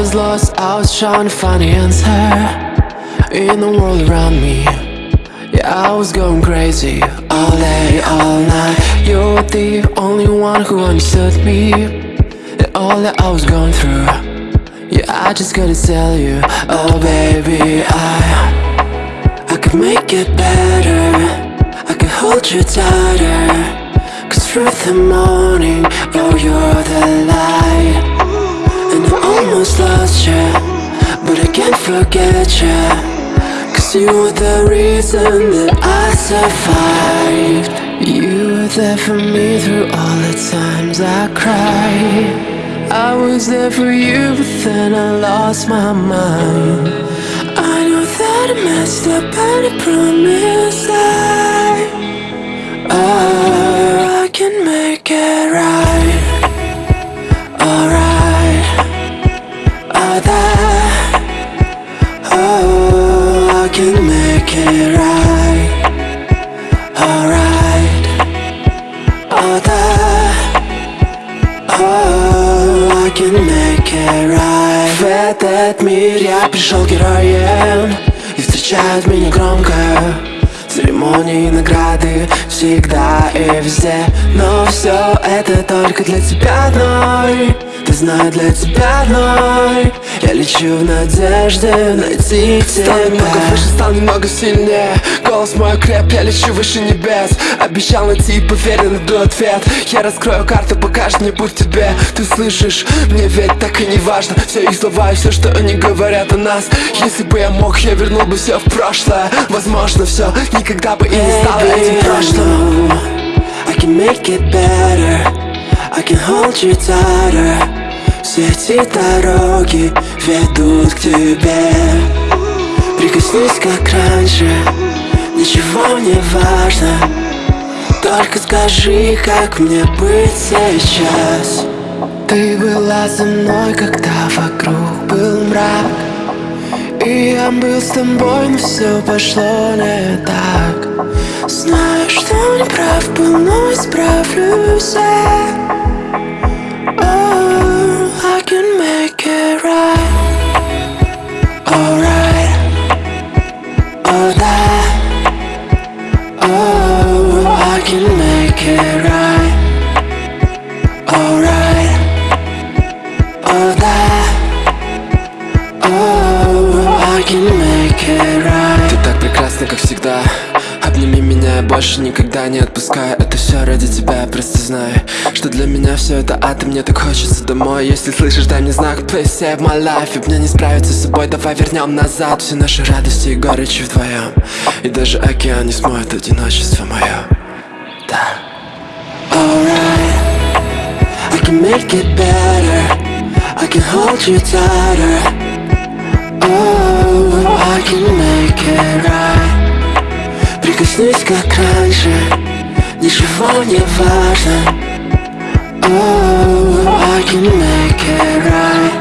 was lost, I was trying to find the answer In the world around me. Yeah, I was going crazy All day, all night. You were the only one who understood me. And all that I was going through Yeah, I just couldn't tell you. Oh baby, I I could make it better. I could hold you tighter. Cause through the morning Oh, you're the light almost lost you But I can't forget you Cause you were the reason that I survived. You were there for me through all the times I cried. I was there for you but then I lost my mind. I know that I messed up and I promise that oh, I can make it right can make it right. Alright. Oh that Oh I can make it right. В этот мир я пришел героем. И встречают меня громко. Церемонии, награды всегда и везде. Но все это только для тебя одной Ты знаю, для тебя одной. Я лечу в надежде найти тебя. Стал немного выше, стал немного сильнее. Голос мой окреп, я лечу выше небес. Обещал найти и поверь, я найду ответ. Я раскрою карту, покажет мне путь тебе. Ты слышишь, мне ведь так и не важно. Все их слова и все, что они говорят о нас. Если бы я мог, я вернул бы все в прошлое. Возможно, все никогда бы и не стало этим прошлым. I can make it better. I can hold you tighter Все эти дороги ведут к тебе. Прикоснись как раньше. Ничего не важно. Только скажи, как мне быть сейчас. Ты была со мной, когда вокруг был мрак. И я был с тобой, но все пошло не так. Знаю, что не прав был, но исправлюсь я. Oh, I can make it right Alright Oh, that Oh, I can make it right Ты так прекрасна, как всегда Я больше никогда не отпускаю. Это все ради тебя, просто знаю Что для меня все это ад, и мне так хочется домой. Если слышишь, дай мне знак, please save my life И мне не справиться с собой, давай вернем назад Все наши радости и горечи вдвоем И даже океан не смоет одиночество мое Да. Alright. I can make it better. I can hold you tighter. Oh, I can make it right Прикоснись как раньше Ничего не важно Oh, I can make it right